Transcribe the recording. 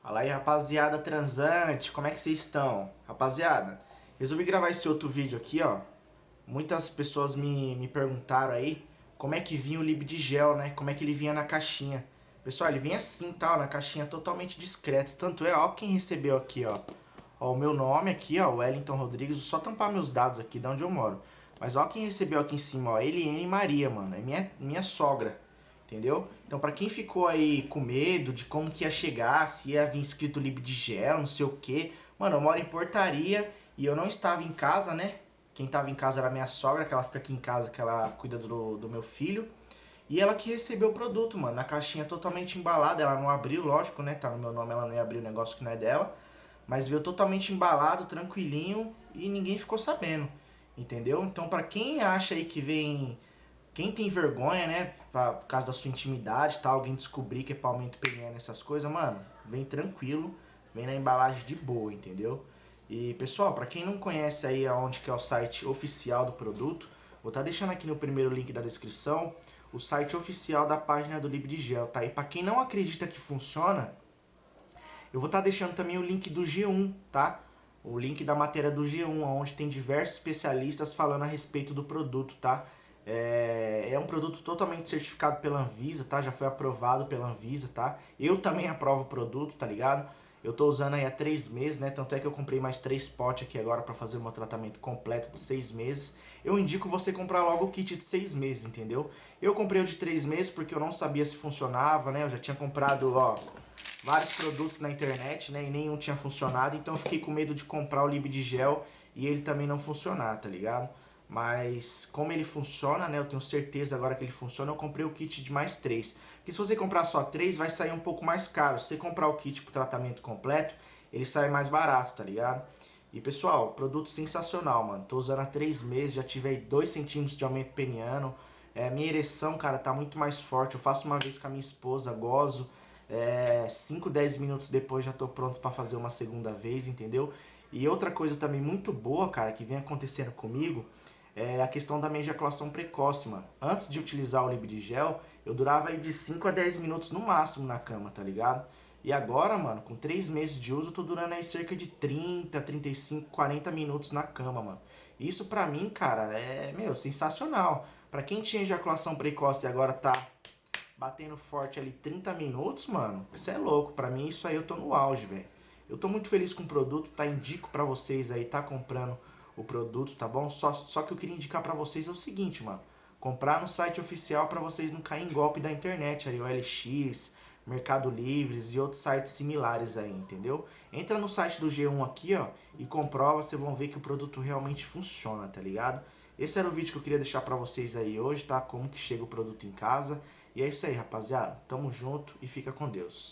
Fala aí, rapaziada transante, como é que vocês estão? Rapaziada, resolvi gravar esse outro vídeo aqui, ó. Muitas pessoas me, me perguntaram aí como é que vinha o lib de gel, né? Como é que ele vinha na caixinha. Pessoal, ele vem assim, tal, na caixinha totalmente discreta. Tanto é, ó, quem recebeu aqui, ó. Ó, o meu nome aqui, ó, Wellington Rodrigues. Vou só tampar meus dados aqui de onde eu moro. Mas ó quem recebeu aqui em cima, ó, Eliane Maria, mano. É minha, minha sogra. Entendeu? Então, pra quem ficou aí com medo de como que ia chegar, se ia vir escrito lib de gel, não sei o que. Mano, eu moro em portaria e eu não estava em casa, né? Quem estava em casa era minha sogra, que ela fica aqui em casa, que ela cuida do, do meu filho. E ela que recebeu o produto, mano, na caixinha totalmente embalada. Ela não abriu, lógico, né? Tá no meu nome, ela não ia abrir o negócio que não é dela. Mas veio totalmente embalado, tranquilinho e ninguém ficou sabendo. Entendeu? Então, pra quem acha aí que vem quem tem vergonha, né, pra, por causa da sua intimidade, tá, alguém descobrir que é palmento PNE nessas coisas, mano, vem tranquilo, vem na embalagem de boa, entendeu? E, pessoal, pra quem não conhece aí aonde que é o site oficial do produto, vou estar tá deixando aqui no primeiro link da descrição o site oficial da página do Libdigel, tá? E pra quem não acredita que funciona, eu vou estar tá deixando também o link do G1, tá? O link da matéria do G1, onde tem diversos especialistas falando a respeito do produto, tá? É, é, um produto totalmente certificado pela Anvisa, tá? Já foi aprovado pela Anvisa, tá? Eu também aprovo o produto, tá ligado? Eu tô usando aí há três meses, né? Tanto é que eu comprei mais três potes aqui agora para fazer o meu tratamento completo de seis meses. Eu indico você comprar logo o kit de seis meses, entendeu? Eu comprei o de três meses porque eu não sabia se funcionava, né? Eu já tinha comprado, ó, vários produtos na internet, né? E nenhum tinha funcionado, então eu fiquei com medo de comprar o Lib de gel e ele também não funcionar, tá ligado? Mas como ele funciona, né, eu tenho certeza agora que ele funciona, eu comprei o kit de mais três. Porque se você comprar só três, vai sair um pouco mais caro. Se você comprar o kit pro tratamento completo, ele sai mais barato, tá ligado? E pessoal, produto sensacional, mano. Tô usando há três meses, já tive aí 2 centímetros de aumento peniano. É, minha ereção, cara, tá muito mais forte. Eu faço uma vez com a minha esposa, gozo. 5, é, 10 minutos depois já tô pronto para fazer uma segunda vez, entendeu? E outra coisa também muito boa, cara, que vem acontecendo comigo é a questão da minha ejaculação precoce, mano. Antes de utilizar o Libidigel, eu durava aí de 5 a 10 minutos no máximo na cama, tá ligado? E agora, mano, com 3 meses de uso, eu tô durando aí cerca de 30, 35, 40 minutos na cama, mano. Isso pra mim, cara, é, meu, sensacional. Pra quem tinha ejaculação precoce e agora tá batendo forte ali 30 minutos, mano, isso é louco. Pra mim, isso aí eu tô no auge, velho. Eu tô muito feliz com o produto, tá? Indico pra vocês aí, tá comprando o produto, tá bom? Só, só que eu queria indicar pra vocês é o seguinte, mano. Comprar no site oficial pra vocês não caírem em golpe da internet, aí o LX, Mercado Livres e outros sites similares aí, entendeu? Entra no site do G1 aqui, ó, e comprova, vocês vão ver que o produto realmente funciona, tá ligado? Esse era o vídeo que eu queria deixar pra vocês aí hoje, tá? Como que chega o produto em casa. E é isso aí, rapaziada. Tamo junto e fica com Deus.